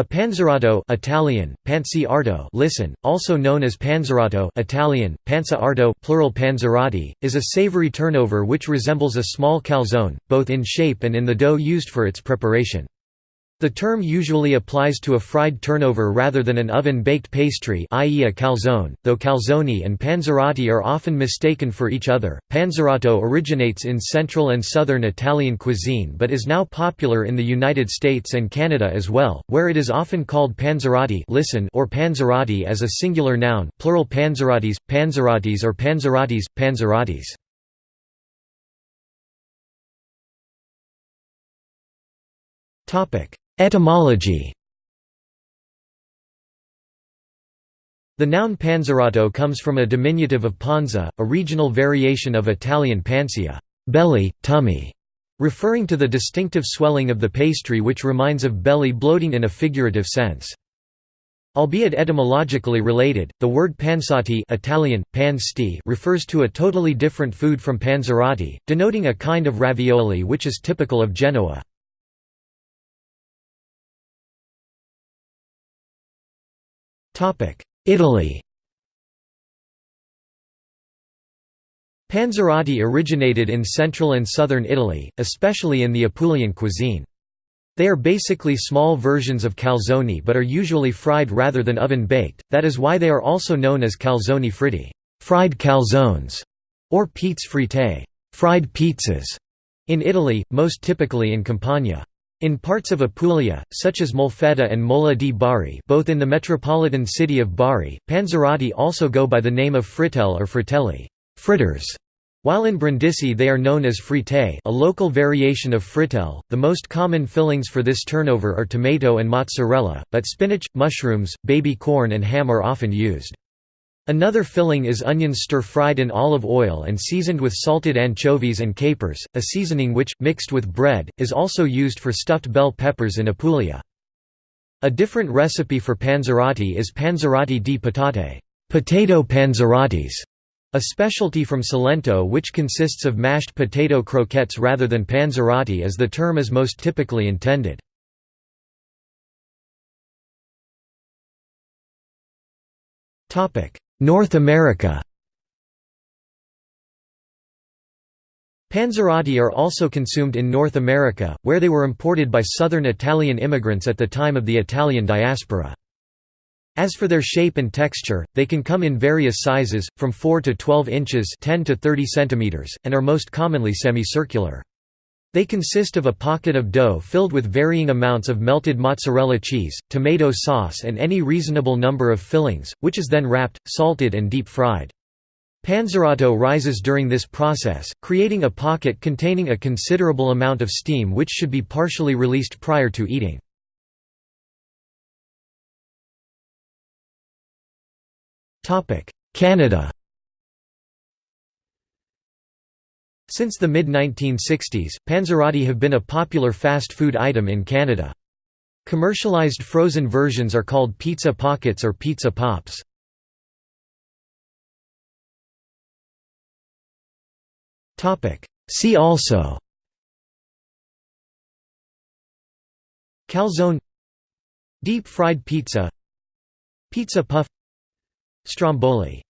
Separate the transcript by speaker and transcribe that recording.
Speaker 1: A panzerotto Italian, panzi listen, also known as panzerato Italian, arto plural panzerotti, is a savory turnover which resembles a small calzone, both in shape and in the dough used for its preparation. The term usually applies to a fried turnover rather than an oven-baked pastry i.e. a calzone, though calzone and panzerotti are often mistaken for each other. Panzerotto originates in central and southern Italian cuisine but is now popular in the United States and Canada as well, where it is often called panzerotti listen or panzerotti as a singular noun plural panzerottis, panzerottis or panzerottis, panzerottis. Topic Etymology The noun panzerotto comes from a diminutive of panza, a regional variation of Italian pancia belly, tummy", referring to the distinctive swelling of the pastry which reminds of belly bloating in a figurative sense. Albeit etymologically related, the word pansoti Italian, pan refers to a totally different food from panzerotti, denoting a kind of ravioli which is typical of Genoa. Italy Panzerotti originated in central and southern Italy, especially in the Apulian cuisine. They are basically small versions of calzone but are usually fried rather than oven-baked, that is why they are also known as calzoni fritti fried calzones", or pizzas fritte fried pizzas", in Italy, most typically in Campania. In parts of Apulia, such as Molfetta and Mola di Bari both in the metropolitan city of Bari, panzerotti also go by the name of frittelle or fritelli fritters", while in Brindisi they are known as frite a local variation of frittelle. The most common fillings for this turnover are tomato and mozzarella, but spinach, mushrooms, baby corn and ham are often used. Another filling is onions stir-fried in olive oil and seasoned with salted anchovies and capers, a seasoning which, mixed with bread, is also used for stuffed bell peppers in Apulia. A different recipe for panzerotti is panzerotti di patate potato panzerottis", a specialty from Salento which consists of mashed potato croquettes rather than panzerotti as the term is most typically intended. North America Panzerotti are also consumed in North America, where they were imported by southern Italian immigrants at the time of the Italian diaspora. As for their shape and texture, they can come in various sizes, from 4 to 12 inches 10 to 30 centimeters, and are most commonly semicircular. They consist of a pocket of dough filled with varying amounts of melted mozzarella cheese, tomato sauce and any reasonable number of fillings, which is then wrapped, salted and deep-fried. Panzerotto rises during this process, creating a pocket containing a considerable amount of steam which should be partially released prior to eating. Canada Since the mid-1960s, panzerotti have been a popular fast food item in Canada. Commercialized frozen versions are called pizza pockets or pizza pops. See also. Calzone. Deep fried pizza. Pizza puff. Stromboli